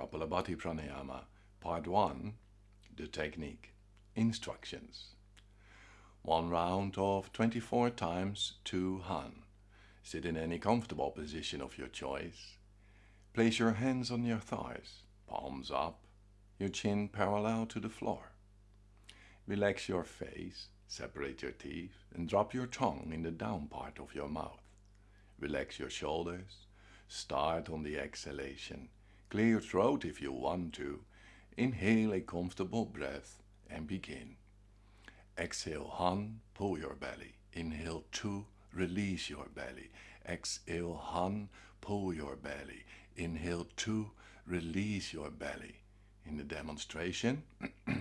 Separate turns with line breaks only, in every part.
Kapalabhati Pranayama, Part 1 The Technique Instructions One round of 24 times 2 Han. Sit in any comfortable position of your choice. Place your hands on your thighs, palms up, your chin parallel to the floor. Relax your face, separate your teeth and drop your tongue in the down part of your mouth. Relax your shoulders. Start on the exhalation Clear your throat if you want to. Inhale a comfortable breath and begin. Exhale Han, pull your belly. Inhale 2, release your belly. Exhale Han, pull your belly. Inhale 2, release your belly. In the demonstration,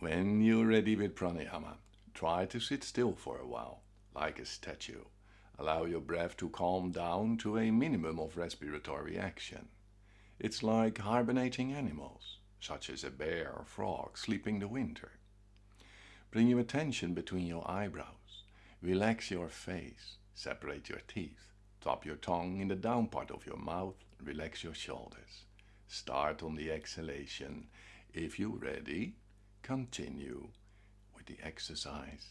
When you're ready with pranayama, try to sit still for a while, like a statue. Allow your breath to calm down to a minimum of respiratory action. It's like hibernating animals, such as a bear or frog sleeping the winter. Bring your attention between your eyebrows. Relax your face. Separate your teeth. Drop your tongue in the down part of your mouth. Relax your shoulders. Start on the exhalation. If you're ready, continue with the exercise.